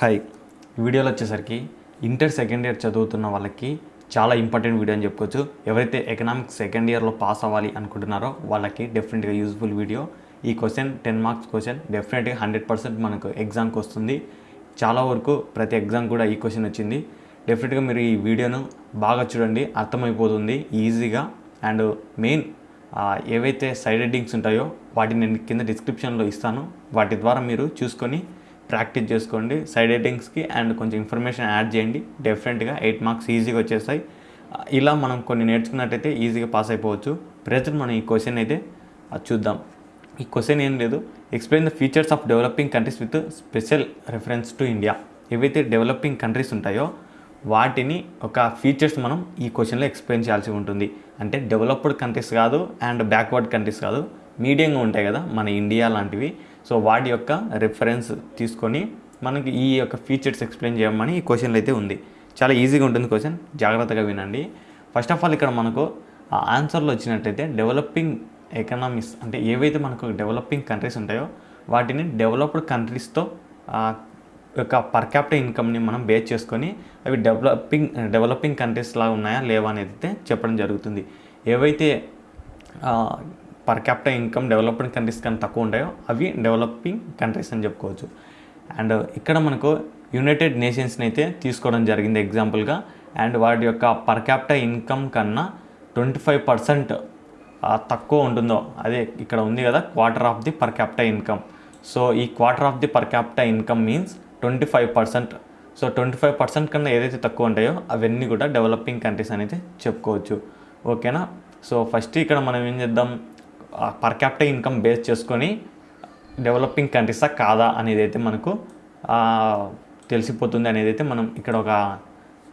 Hi. వీడియోలో వచ్చేసరికి inter second year చదువుతున్న వాళ్ళకి చాలా ఇంపార్టెంట్ వీడియో అని చెప్పుకోవచ్చు. ఎవరైతే ఎకనామిక్స్ సెకండ్ ఇయర్లో పాస్ అవ్వాలి అనుకుంటున్నారో వాళ్ళకి డెఫినెట్గా యూజ్ఫుల్ వీడియో. ఈ క్వశ్చన్ టెన్ మార్క్స్ క్వశ్చన్ డెఫినెట్గా హండ్రెడ్ పర్సెంట్ మనకు ఎగ్జామ్కి వస్తుంది. చాలా వరకు ప్రతి ఎగ్జామ్ కూడా ఈ క్వశ్చన్ వచ్చింది. డెఫినెట్గా మీరు ఈ వీడియోను బాగా చూడండి అర్థమైపోతుంది ఈజీగా అండ్ మెయిన్ ఏవైతే సైడ్ హెడ్డింగ్స్ ఉంటాయో వాటిని నేను కింద డిస్క్రిప్షన్లో ఇస్తాను. వాటి ద్వారా మీరు చూసుకొని ప్రాక్టీస్ చేసుకోండి. సైడ్ రైటింగ్స్కి అండ్ కొంచెం ఇన్ఫర్మేషన్ యాడ్ చేయండి. డెఫినెట్గా ఎయిట్ మార్క్స్ ఈజీగా వచ్చేస్తాయి. ఇలా మనం కొన్ని నేర్చుకున్నట్టయితే ఈజీగా పాస్ అయిపోవచ్చు. ప్రజెంట్ మనం ఈ క్వశ్చన్ అయితే అది చూద్దాం. ఈ క్వశ్చన్ ఏం లేదు. Explain the features of developing countries with special reference to India ఏవైతే డెవలపింగ్ కంట్రీస్ ఉంటాయో వాటిని ఒక ఫీచర్స్ మనం ఈ క్వశ్చన్లో ఎక్స్ప్లెయిన్ చేయాల్సి ఉంటుంది. అంటే డెవలప్డ్ కంట్రీస్ కాదు అండ్ బ్యాక్వర్డ్ కంట్రీస్ కాదు. మీడియంగా ఉంటాయి కదా మన ఇండియా లాంటివి. సో వాటి యొక్క రెఫరెన్స్ తీసుకొని మనకి ఈ యొక్క ఫీచర్స్ ఎక్స్ప్లెయిన్ చేయమని ఈ క్వశ్చన్లు అయితే ఉంది. చాలా ఈజీగా ఉంటుంది క్వశ్చన్ జాగ్రత్తగా వినండి. ఫస్ట్ ఆఫ్ ఆల్ ఇక్కడ మనకు ఆ ఆన్సర్లో వచ్చినట్టయితే డెవలపింగ్ ఎకనామీస్ అంటే ఏవైతే మనకు డెవలపింగ్ కంట్రీస్ ఉంటాయో వాటిని డెవలప్డ్ కంట్రీస్తో యొక్క పర్ క్యాపిటల్ ఇన్కమ్ని మనం బేస్ చేసుకొని అవి డెవలపింగ్ డెవలపింగ్ కంట్రీస్ లాగా ఉన్నాయా లేవా అనేది అయితే చెప్పడం జరుగుతుంది. ఏవైతే per capital income developed countries కన్నా తక్కువ ఉంటాయో అవి డెవలపింగ్ కంట్రీస్ అని చెప్పుకోవచ్చు. అండ్ ఇక్కడ మనకు యునైటెడ్ నేషన్స్ని అయితే తీసుకోవడం జరిగింది ఎగ్జాంపుల్గా అండ్ వాటి యొక్క పర్ క్యాపిటల్ ఇన్కమ్ కన్నా ట్వంటీ ఫైవ్ పర్సెంట్ తక్కువ ఉంటుందో అదే ఇక్కడ ఉంది కదా quarter of the per capital income so ఈ quarter of the per capital income means twenty five percent so twenty five percent కన్నా ఏదైతే తక్కువ ఉంటాయో అవన్నీ కూడా డెవలపింగ్ కంట్రీస్ అనేది చెప్పుకోవచ్చు. ఓకేనా సో ఫస్ట్ ఇక్కడ మనం ఏం చేద్దాం? పర్ క్యాపిటల్ ఇన్కమ్ బేస్ చేసుకొని డెవలపింగ్ కంట్రీసా కాదా అనేది అయితే మనకు తెలిసిపోతుంది అనేది అయితే మనం ఇక్కడ ఒక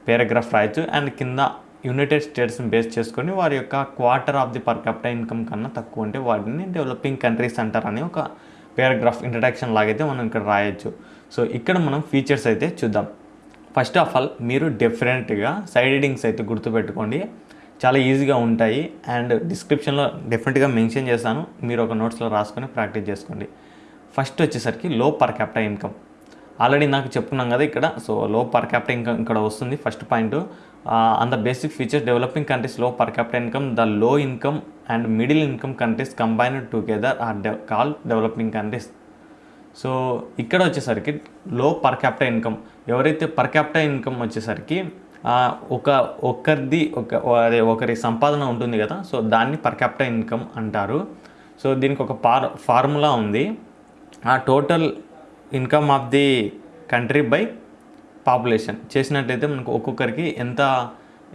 పేరాగ్రాఫ్ రాయొచ్చు. అండ్ కింద యునైటెడ్ స్టేట్స్ని బేస్ చేసుకొని వారి యొక్క quarter of the per capital income కన్నా తక్కువ ఉంటే వాటిని డెవలపింగ్ కంట్రీస్ అంటారని ఒక పేరాగ్రాఫ్ ఇంట్రడక్షన్ లాగైతే మనం ఇక్కడ రాయొచ్చు. సో ఇక్కడ మనం ఫీచర్స్ అయితే చూద్దాం. ఫస్ట్ ఆఫ్ ఆల్ మీరు డెఫినెట్గా సైడ్ హెడింగ్స్ అయితే గుర్తుపెట్టుకోండి. చాలా ఈజీగా ఉంటాయి. అండ్ డిస్క్రిప్షన్లో డెఫినెట్గా మెన్షన్ చేస్తాను. మీరు ఒక నోట్స్లో రాసుకొని ప్రాక్టీస్ చేసుకోండి. ఫస్ట్ వచ్చేసరికి low per capital income already నాకు చెప్పుకున్నాం కదా ఇక్కడ. సో లో పర్ క్యాపిటల్ ఇన్కమ్ ఇక్కడ వస్తుంది. First point on the basic features developing కంట్రీస్లో per capital income the low income and middle income countries combined together are they call developing countries so ఇక్కడ వచ్చేసరికి లో పర్ క్యాపిటల్ ఇన్కమ్ ఎవరైతే per capital income వచ్చేసరికి ఒక ఒకరిది ఒక అదే ఒకరి సంపాదన ఉంటుంది కదా సో దాన్ని పర్ క్యాపిటల్ ఇన్కమ్ అంటారు. సో దీనికి ఒక పార్ ఫార్ములా ఉంది. ఆ total income of the country by population చేసినట్టయితే మనకు ఒక్కొక్కరికి ఎంత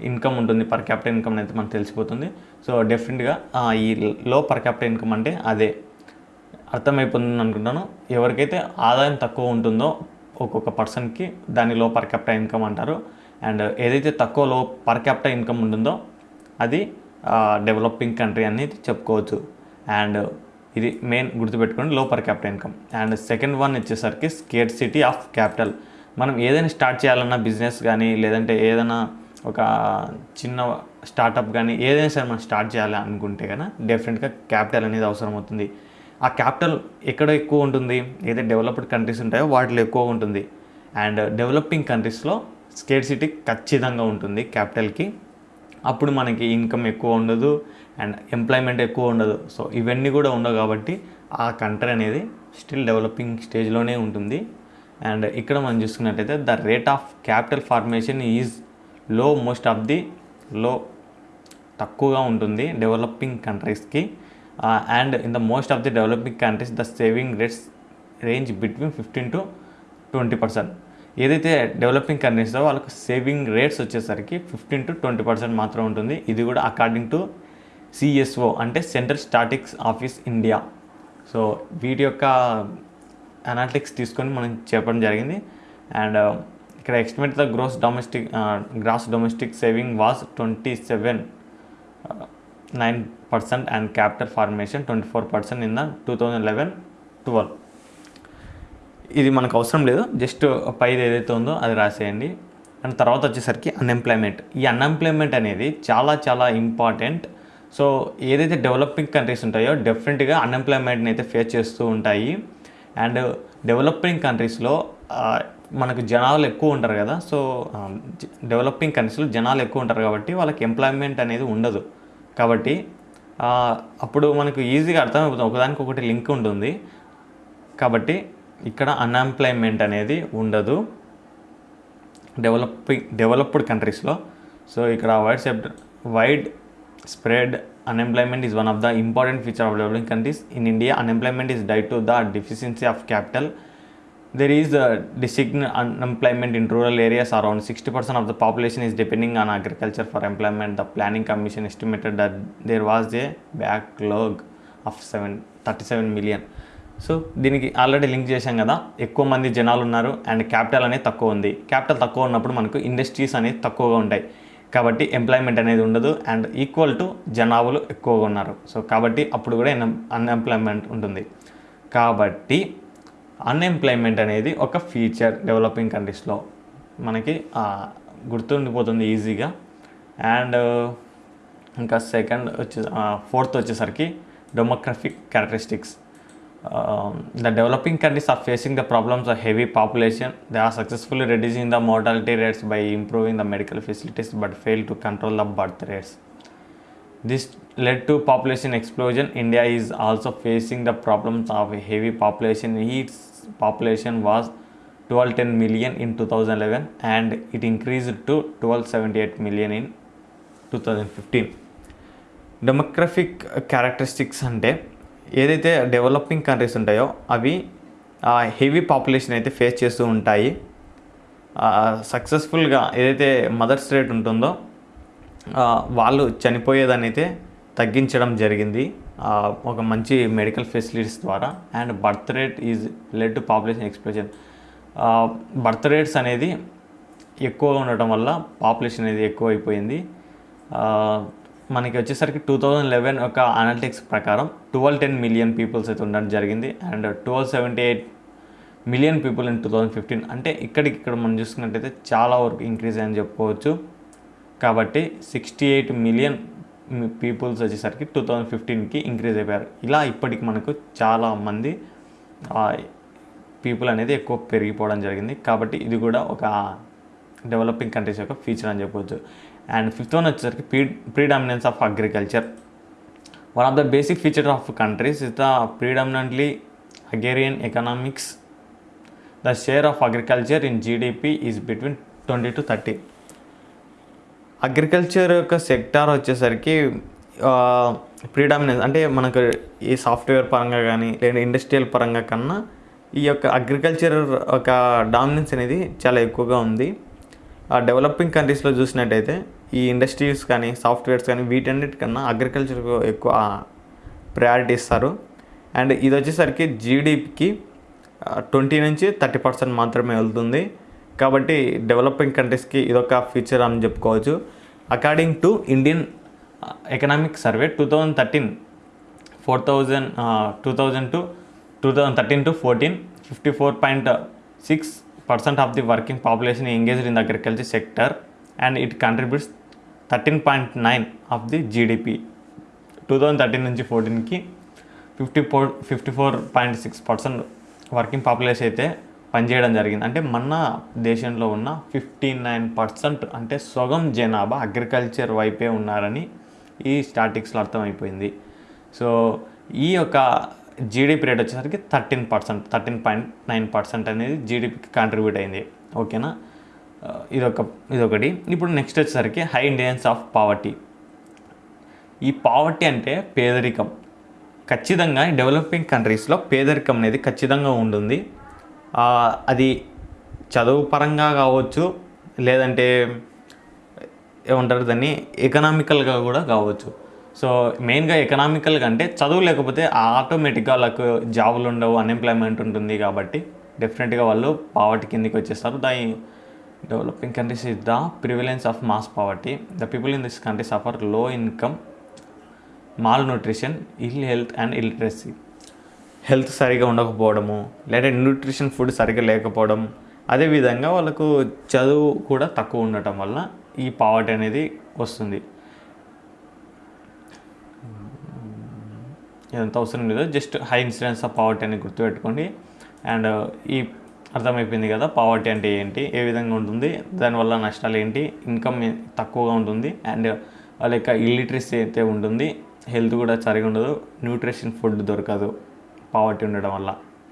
ఇన్కమ్ ఉంటుంది పర్ క్యాపిటల్ ఇన్కమ్ అయితే మనకు తెలిసిపోతుంది. సో డెఫినెట్గా ఈ లో పర్ క్యాపిటల్ ఇన్కమ్ అంటే అదే. అర్థమైపోతుంది అనుకుంటాను. ఎవరికైతే ఆదాయం తక్కువ ఉంటుందో ఒక్కొక్క పర్సన్కి దాని లో పర్ క్యాపిటల్ ఇన్కమ్ అంటారు. అండ్ ఏదైతే తక్కువ లో పర్ క్యాపిటల్ ఇన్కమ్ ఉంటుందో అది డెవలపింగ్ కంట్రీ అనేది చెప్పుకోవచ్చు. అండ్ ఇది మెయిన్ గుర్తుపెట్టుకోండి low per capital income and second one వచ్చేసరికి స్కేట్ సిటీ ఆఫ్ క్యాపిటల్ మనం ఏదైనా స్టార్ట్ చేయాలన్నా బిజినెస్ కానీ లేదంటే ఏదైనా ఒక చిన్న స్టార్టప్ కానీ ఏదైనా సరే మనం స్టార్ట్ చేయాలి అనుకుంటే కనుక డెఫినెట్గా క్యాపిటల్ అనేది అవసరం అవుతుంది. ఆ క్యాపిటల్ ఎక్కడ ఎక్కువ ఉంటుంది? ఏదైతే డెవలప్డ్ కంట్రీస్ ఉంటాయో వాటిలో ఎక్కువ ఉంటుంది. అండ్ డెవలపింగ్ కంట్రీస్లో స్కేట్ సిటీ ఖచ్చితంగా ఉంటుంది క్యాపిటల్కి. అప్పుడు మనకి ఇన్కమ్ ఎక్కువ ఉండదు అండ్ ఎంప్లాయ్మెంట్ ఎక్కువ ఉండదు. సో ఇవన్నీ కూడా ఉండవు కాబట్టి ఆ కంట్రీ అనేది స్టిల్ డెవలపింగ్ స్టేజ్లోనే ఉంటుంది. అండ్ ఇక్కడ మనం చూసుకున్నట్టయితే the rate of capital formation is low most of the low తక్కువగా ఉంటుంది డెవలపింగ్ కంట్రీస్కి. And in the most of the developing countries the saving rates range between fifteen to twenty percent. ఏదైతే developing కంట్రీస్లో వాళ్ళకు saving rates వచ్చేసరికి fifteen to twenty percent మాత్రం ఉంటుంది. ఇది కూడా అకార్డింగ్ టు సిఎస్ఓ అంటే central statics office India so వీటి యొక్క అనాలిటిక్స్ తీసుకొని మనం చెప్పడం జరిగింది. అండ్ ఇక్కడ estimate the gross domestic gross domestic saving was twenty seven nine percent and capital formation twenty four percent in the two thousand eleven twelve ఇది మనకు అవసరం లేదు. జస్ట్ పైది ఏదైతే ఉందో అది రాసేయండి. అండ్ తర్వాత వచ్చేసరికి అన్ఎంప్లాయ్మెంట్ ఈ అన్ఎంప్లాయ్మెంట్ అనేది చాలా చాలా ఇంపార్టెంట్ సో ఏదైతే డెవలపింగ్ కంట్రీస్ ఉంటాయో డెఫినెట్గా అన్ఎంప్లాయ్మెంట్ని అయితే ఫేస్ చేస్తూ ఉంటాయి. అండ్ డెవలపింగ్ కంట్రీస్లో మనకు జనాలు ఎక్కువ ఉంటారు కదా. సో డెవలపింగ్ కంట్రీస్లో జనాలు ఎక్కువ ఉంటారు కాబట్టి వాళ్ళకి ఎంప్లాయ్మెంట్ అనేది ఉండదు. కాబట్టి అప్పుడు మనకు ఈజీగా అర్థమైపోతుంది. ఒకదానికి ఒకటి లింక్ ఉంటుంది. కాబట్టి ఇక్కడ అన్ఎంప్లాయ్మెంట్ అనేది ఉండదు. డెవలప్ డెవలప్డ్ కంట్రీస్లో సో ఇక్కడ wide సెప్ట్ widespread unemployment is one of the important feature of developing countries in India unemployment is due to the deficiency of capital there is district unemployment in rural areas around sixty percent of the population is depending on agriculture for employment the planning commission estimated that there was a backlog of seven thirty seven million so దీనికి already link చేశాం కదా. ఎక్కువ మంది జనాలు ఉన్నారు and capital అనేది తక్కువ ఉంది. క్యాపిటల్ తక్కువ ఉన్నప్పుడు మనకు ఇండస్ట్రీస్ అనేది తక్కువగా ఉంటాయి. కాబట్టి ఎంప్లాయ్మెంట్ అనేది ఉండదు అండ్ ఈక్వల్ టు జనాభాలు ఎక్కువగా ఉన్నారు. సో కాబట్టి అప్పుడు కూడా అన్ఎంప్లాయ్మెంట్ ఉంటుంది. కాబట్టి అన్ఎంప్లాయ్మెంట్ అనేది ఒక ఫీచర్ డెవలపింగ్ కంట్రీస్లో మనకి గుర్తుండిపోతుంది ఈజీగా అండ్ ఇంకా సెకండ్ వచ్చే ఫోర్త్ వచ్చేసరికి demographic characteristics Um, the developing countries are facing the problems of heavy population. They are successfully reducing the mortality rates by improving the medical facilities but fail to control the birth rates. This led to population explosion. India is also facing the problems of heavy population. Its population was 1210 million in 2011 and it increased to 1278 million in 2015. Demographic characteristics and ఏదైతే developing countries ఉంటాయో అవి heavy population అయితే face చేస్తూ ఉంటాయి. సక్సెస్ఫుల్గా ఏదైతే mothers rate ఉంటుందో వాళ్ళు చనిపోయేదాన్ని అయితే తగ్గించడం జరిగింది. ఒక మంచి మెడికల్ ఫెసిలిటీస్ ద్వారా. And birth rate is led to population expression birth rates అనేది ఎక్కువగా ఉండటం వల్ల పాపులేషన్ అనేది ఎక్కువ అయిపోయింది మనకి వచ్చేసరికి టూ థౌజండ్ లెవెన్ ఒక అనలిటిక్స్ ప్రకారం ట్వెల్వ్ టెన్ మిలియన్ పీపుల్స్ అయితే ఉండడం జరిగింది. And twelve seventy eight million people in two thousand fifteen అంటే ఇక్కడికి ఇక్కడ మనం చూసుకున్నట్టయితే చాలా వరకు ఇంక్రీజ్ అని చెప్పుకోవచ్చు. కాబట్టి సిక్స్టీ ఎయిట్ మిలియన్ పీపుల్స్ వచ్చేసరికి టూ థౌజండ్ ఫిఫ్టీన్కి ఇంక్రీజ్ అయిపోయారు. ఇలా ఇప్పటికి మనకు చాలా మంది పీపుల్ అనేది ఎక్కువ పెరిగిపోవడం జరిగింది. కాబట్టి ఇది కూడా ఒక డెవలపింగ్ కంట్రీస్ యొక్క ఫీచర్ అని చెప్పవచ్చు అండ్ ఫిఫ్త్ వన్ వచ్చేసరికి pre predominance of agriculture one of the basic feature of countries is the predominantly agrarian economics the share of agriculture in GDP is between twenty to thirty agriculture యొక్క sector వచ్చేసరికి predominance అంటే మనకు ఈ software పరంగా కానీ లేదా industrial పరంగా కన్నా ఈ యొక్క అగ్రికల్చర్ ఒక డామినెన్స్ అనేది చాలా ఎక్కువగా ఉంది. డెవలపింగ్ కంట్రీస్లో చూసినట్టయితే ఈ ఇండస్ట్రీస్ కానీ సాఫ్ట్వేర్స్ కానీ వీటన్నిటికన్నా అగ్రికల్చర్కు ఎక్కువ ప్రయారిటీ ఇస్తారు. అండ్ ఇది వచ్చేసరికి జీడిపికి ట్వంటీ నుంచి థర్టీ పర్సెంట్ మాత్రమే వెళ్తుంది. కాబట్టి డెవలపింగ్ కంట్రీస్కి ఇదొక ఫీచర్ అని చెప్పుకోవచ్చు. According to Indian economic survey two thousand thirteen four thousand two thousand to two thousand thirteen to fourteen fifty four point six percent of the working population engaged in agriculture sector and it contributes thirteen point nine of the GDP. Two thousand thirteen నుంచి ఫోర్టీన్కి fifty four fifty four point six percent working population అయితే పనిచేయడం జరిగింది. అంటే మన దేశంలో ఉన్న fifty nine percent అంటే సగం జనాభా అగ్రికల్చర్ వైపే ఉన్నారని ఈ స్టాటిక్స్లో అర్థమైపోయింది. సో ఈ యొక్క జీడిపి రేట్ వచ్చేసరికి thirteen percent thirteen point nine percent అనేది జీడిపికి కాంట్రిబ్యూట్ అయింది. ఓకేనా uh, ఇదొక ఇదొకటి. ఇప్పుడు నెక్స్ట్ వచ్చేసరికి హై ఇండియన్స్ ఆఫ్ పావర్టీ ఈ పావర్టీ అంటే పేదరికం. ఖచ్చితంగా డెవలపింగ్ కంట్రీస్లో పేదరికం అనేది ఖచ్చితంగా ఉంటుంది. అది చదువు పరంగా కావచ్చు లేదంటే ఏమంటారు దాన్ని ఎకనామికల్గా కూడా కావచ్చు. సో మెయిన్గా ఎకనామికల్ అంటే చదువు లేకపోతే ఆటోమేటిక్గా వాళ్ళకు జాబులు ఉండవు అన్ఎంప్లాయ్మెంట్ ఉంటుంది కాబట్టి డెఫినెట్గా వాళ్ళు పావర్టీ కిందకి వచ్చేస్తారు. దాని developing countries is the prevalence of mass poverty. The people in this country suffer low income malnutrition ill health and illiteracy health సరిగా ఉండకపోవడము లేదా న్యూట్రిషన్ ఫుడ్ సరిగా లేకపోవడం అదేవిధంగా వాళ్ళకు చదువు కూడా తక్కువ ఉండటం వల్ల ఈ పావర్టీ అనేది వస్తుంది. ఇదంతా అవసరం లేదు. Just high incidence of poverty అని గుర్తుపెట్టుకోండి. అండ్ ఈ అర్థమైపోయింది కదా పావర్టీ అంటే ఏంటి ఏ విధంగా ఉంటుంది దానివల్ల నష్టాలు ఏంటి ఇన్కమ్ తక్కువగా ఉంటుంది అండ్ వాళ్ళ యొక్క ఇల్లిటరసీ అయితే ఉంటుంది హెల్త్ కూడా సరిగా ఉండదు న్యూట్రిషన్ ఫుడ్ దొరకదు పావర్టీ ఉండడం వల్ల.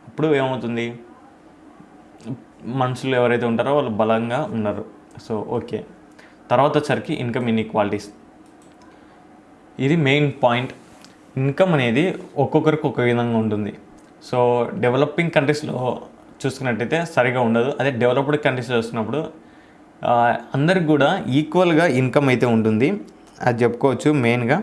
అప్పుడు ఏమవుతుంది? మనుషులు ఎవరైతే ఉంటారో వాళ్ళు బలంగా ఉన్నారు. So okay. తర్వాత వచ్చరికి ఇన్కమ్ ఇన్ఈక్వాలిటీస్. ఇది మెయిన్ పాయింట్. ఇన్కమ్ అనేది ఒక్కొక్కరికి ఒక విధంగా ఉంటుంది. సో డెవలపింగ్ కంట్రీస్లో చూసుకున్నట్టయితే సరిగా ఉండదు. అదే డెవలప్డ్ కంట్రీస్లో చూసినప్పుడు అందరికి కూడా ఈక్వల్గా ఇన్కమ్ అయితే ఉంటుంది. అది చెప్పుకోవచ్చు మెయిన్గా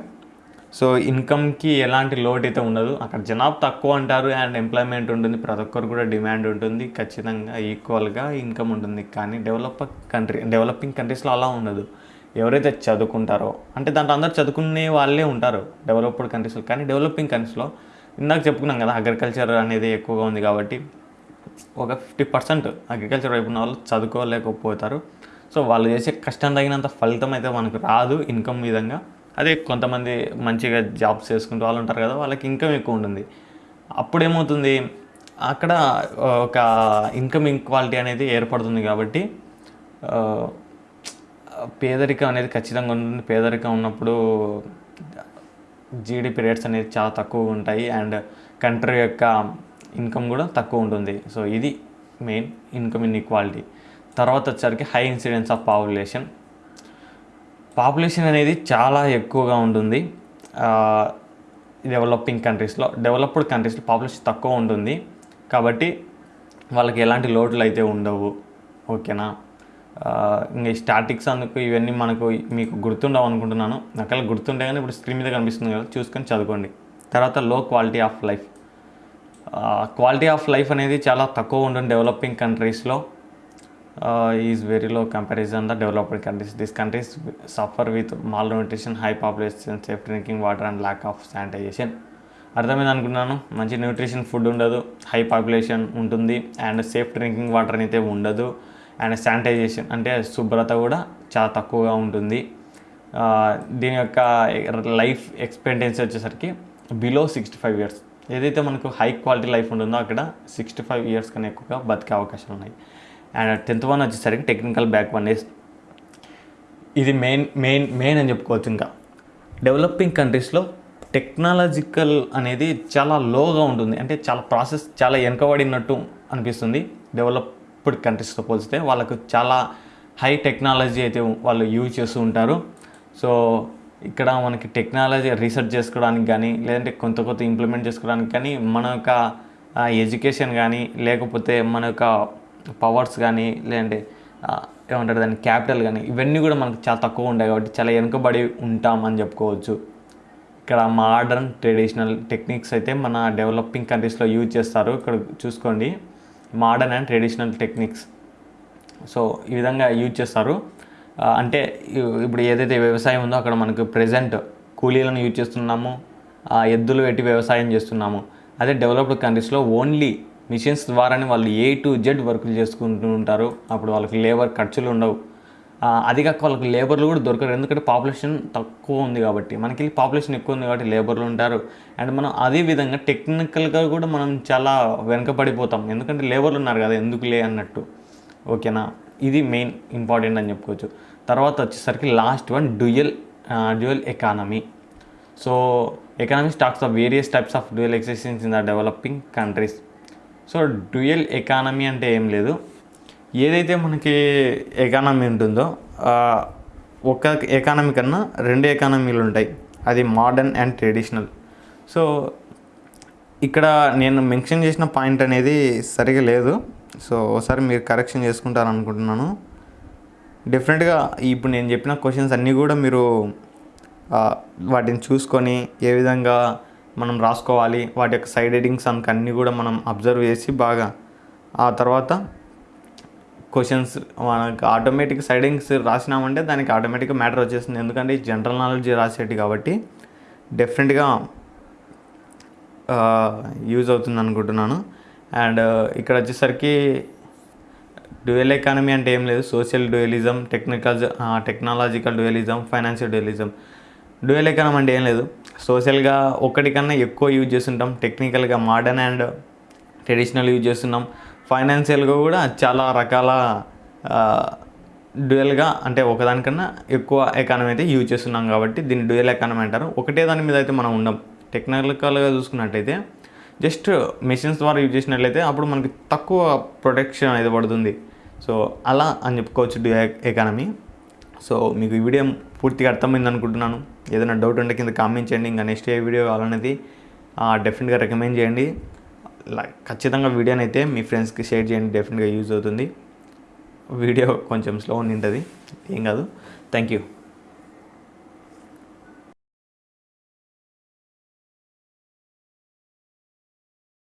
సో ఇన్కమ్కి ఎలాంటి లోటు అయితే ఉండదు. అక్కడ జనాభా తక్కువ అంటారు అండ్ ఎంప్లాయ్మెంట్ ఉంటుంది. ప్రతి ఒక్కరు కూడా డిమాండ్ ఉంటుంది. ఖచ్చితంగా ఈక్వల్గా ఇన్కమ్ ఉంటుంది. కానీ డెవలప్ కంట్రీ డెవలపింగ్ కంట్రీస్లో అలా ఉండదు. ఎవరైతే చదువుకుంటారో అంటే దాంట్లో అందరు చదువుకునే వాళ్ళే ఉంటారు డెవలప్డ్ కంట్రీస్లో కానీ డెవలపింగ్ కంట్రీస్లో ఇందాక చెప్పుకున్నాం కదా అగ్రికల్చర్ అనేది ఎక్కువగా ఉంది కాబట్టి ఒక ఫిఫ్టీ పర్సెంట్ అగ్రికల్చర్ వైపు ఉన్న వాళ్ళు చదువుకోలేకపోతారు. సో వాళ్ళు చేసే కష్టం తగినంత ఫలితం అయితే మనకు రాదు ఇన్కమ్ విధంగా. అదే కొంతమంది మంచిగా జాబ్స్ చేసుకుంటూ వాళ్ళు ఉంటారు కదా వాళ్ళకి ఇన్కమ్ ఎక్కువ ఉంటుంది. అప్పుడు ఏమవుతుంది అక్కడ ఒక ఇన్కమ్ ఇన్క్వాలిటీ అనేది ఏర్పడుతుంది కాబట్టి పేదరికం అనేది ఖచ్చితంగా ఉంటుంది. పేదరికం ఉన్నప్పుడు జీడిపి రేట్స్ అనేది చాలా తక్కువగా ఉంటాయి. అండ్ కంట్రీ యొక్క ఇన్కమ్ కూడా తక్కువ ఉంటుంది. సో ఇది మెయిన్ ఇన్కమ్ ఇన్ఈక్వాలిటీ. తర్వాత వచ్చరికి high incidence of population. Population అనేది చాలా ఎక్కువగా ఉంటుంది. డెవలపింగ్ కంట్రీస్లో డెవలప్డ్ కంట్రీస్లో పాపులేషన్ తక్కువ ఉంటుంది. కాబట్టి వాళ్ళకి ఎలాంటి లోట్లు అయితే ఉండవు. ఓకేనా? ఇంకా స్టాటిక్స్ అందుకు ఇవన్నీ మనకు మీకు గుర్తుండవు అనుకుంటున్నాను. ఒకవేళ గుర్తుండే కానీ ఇప్పుడు స్క్రీన్ మీద కనిపిస్తుంది కదా చూసుకొని చదువుకోండి. తర్వాత low quality of life. Quality of life అనేది చాలా తక్కువ ఉంటుంది డెవలపింగ్ కంట్రీస్లో is very low comparison the developed countries. This countries suffer with malnutrition high population safe drinking water and lack of sanitization అర్థమైంది అనుకున్నాను మంచి న్యూట్రిషన్ ఫుడ్ ఉండదు high population ఉంటుంది అండ్ సేఫ్ డ్రింకింగ్ వాటర్ అయితే ఉండదు. అండ్ శానిటైజేషన్ అంటే శుభ్రత కూడా చాలా తక్కువగా ఉంటుంది. దీని యొక్క లైఫ్ ఎక్స్పెక్టెన్సీ వచ్చేసరికి బిలో సిక్స్టీ ఫైవ్ ఇయర్స్ ఏదైతే మనకు హై క్వాలిటీ లైఫ్ ఉంటుందో అక్కడ సిక్స్టీ ఫైవ్ ఇయర్స్ కన్నా ఎక్కువగా బతికే అవకాశాలు ఉన్నాయి. అండ్ టెన్త్ వన్ వచ్చేసరికి టెక్నికల్ బ్యాక్ వన్ ఇస్ ఇది మెయిన్ మెయిన్ మెయిన్ అని చెప్పుకోవచ్చు ఇంకా. డెవలపింగ్ కంట్రీస్లో టెక్నాలజికల్ అనేది చాలా లోగా ఉంటుంది. అంటే చాలా ప్రాసెస్ చాలా వెనుకబడినట్టు అనిపిస్తుంది. డెవలప్ ఇప్పుడు కంట్రీస్తో పోలిస్తే వాళ్ళకు చాలా హై టెక్నాలజీ అయితే వాళ్ళు యూజ్ చేస్తూ ఉంటారు. సో ఇక్కడ మనకి టెక్నాలజీ రీసెర్చ్ చేసుకోవడానికి కానీ లేదంటే కొంత కొత్త ఇంప్లిమెంట్ చేసుకోవడానికి కానీ మన యొక్క ఎడ్యుకేషన్ కానీ లేకపోతే మన యొక్క పవర్స్ కానీ లేదంటే ఏమంటారు దాని క్యాపిటల్ కానీ ఇవన్నీ కూడా మనకు చాలా తక్కువ ఉంటాయి కాబట్టి చాలా వెనుకబడి ఉంటామని చెప్పుకోవచ్చు. ఇక్కడ మోడర్న్ ట్రెడిషనల్ టెక్నిక్స్ అయితే మన డెవలపింగ్ కంట్రీస్లో యూజ్ చేస్తారు. ఇక్కడ చూసుకోండి. Modern and traditional techniques so ఈ విధంగా యూజ్ చేస్తారు. అంటే ఇప్పుడు ఏదైతే వ్యవసాయం ఉందో అక్కడ మనకు ప్రజెంట్ కూలీలను యూజ్ చేస్తున్నాము. ఎద్దులు పెట్టి వ్యవసాయం చేస్తున్నాము. అదే డెవలప్డ్ కంట్రీస్లో ఓన్లీ మిషన్స్ ద్వారానే వాళ్ళు ఏ టు జెడ్ వర్కులు చేసుకుంటూ ఉంటారు. అప్పుడు వాళ్ళకి లేబర్ ఖర్చులు ఉండవు. అది కాక వాళ్ళకి లేబర్లు కూడా దొరకరు. ఎందుకంటే పాపులేషన్ తక్కువ ఉంది కాబట్టి. మనకి పాపులేషన్ ఎక్కువ ఉంది కాబట్టి లేబర్లు ఉంటారు. అండ్ మనం అదే విధంగా టెక్నికల్గా కూడా మనం చాలా వెనకబడిపోతాం. ఎందుకంటే లేబర్లు ఉన్నారు కదా ఎందుకులే అన్నట్టు. ఓకేనా? ఇది మెయిన్ ఇంపార్టెంట్ అని చెప్పుకోవచ్చు. తర్వాత వచ్చేసరికి last one dual dual economy. So economy stocks of various types of dual existence in the developing countries. So dual economy అంటే ఏం లేదు. ఏదైతే మనకి ఎకానమీ ఉంటుందో ఒక ఎకానమీ కన్నా రెండు ఎకానమీలు ఉంటాయి. అది మోడర్న్ అండ్ ట్రెడిషనల్ సో ఇక్కడ నేను మెన్షన్ చేసిన పాయింట్ అనేది సరిగా లేదు. సో ఒకసారి మీరు కరెక్షన్ చేసుకుంటారు అనుకుంటున్నాను. డెఫినెట్గా ఇప్పుడు నేను చెప్పిన క్వశ్చన్స్ అన్నీ కూడా మీరు వాటిని చూసుకొని ఏ విధంగా మనం రాసుకోవాలి వాటి యొక్క సైడ్ ఎడింగ్స్ అన్నీ కూడా మనం అబ్జర్వ్ చేసి బాగా ఆ తర్వాత క్వశ్చన్స్ మనకు ఆటోమేటిక్ సైడింగ్స్ రాసినామంటే దానికి ఆటోమేటిక్గా మ్యాటర్ వచ్చేస్తుంది. ఎందుకంటే జనరల్ నాలెడ్జ్ రాసేటి కాబట్టి డెఫినెట్గా యూజ్ అవుతుంది అనుకుంటున్నాను. అండ్ ఇక్కడ వచ్చేసరికి డ్యూయల్ ఎకానమీ అంటే ఏం లేదు. Social dualism technical technological dualism financial dualism dual economy అంటే ఏం లేదు. సోషల్గా ఒకటి కన్నా ఎక్కువ యూజ్ చేస్తుంటాం. టెక్నికల్గా మోడర్న్ అండ్ ట్రెడిషనల్ యూజ్ చేస్తున్నాం. ఫైనాన్షియల్గా కూడా చాలా రకాల డ్యూయల్గా అంటే ఒకదానికన్నా ఎక్కువ ఎకానమీ అయితే యూజ్ చేస్తున్నాం కాబట్టి దీన్ని డ్యూయల్ ఎకానమీ అంటారు. ఒకటే దాని మీద అయితే మనం ఉండం. టెక్నికల్గా చూసుకున్నట్టయితే జస్ట్ మెషిన్స్ ద్వారా యూజ్ చేసినట్లయితే అప్పుడు మనకి తక్కువ ప్రొటెక్షన్ అనేది పడుతుంది. సో అలా అని చెప్పుకోవచ్చు డ్యూ ఎకానమీ. సో మీకు ఈ వీడియో పూర్తిగా అర్థమైంది అనుకుంటున్నాను. ఏదైనా డౌట్ ఉంటే కింద కామెంట్ చేయండి. ఇంకా నెక్స్ట్ ఏ వీడియో కావాలనేది డెఫినెట్గా రికమెండ్ చేయండి. ఖచ్చితంగా వీడియోని అయితే మీ ఫ్రెండ్స్కి షేర్ చేయండి. డెఫినెట్గా యూజ్ అవుతుంది. వీడియో కొంచెం స్లో ఉంటుంది ఏం కాదు. Thank you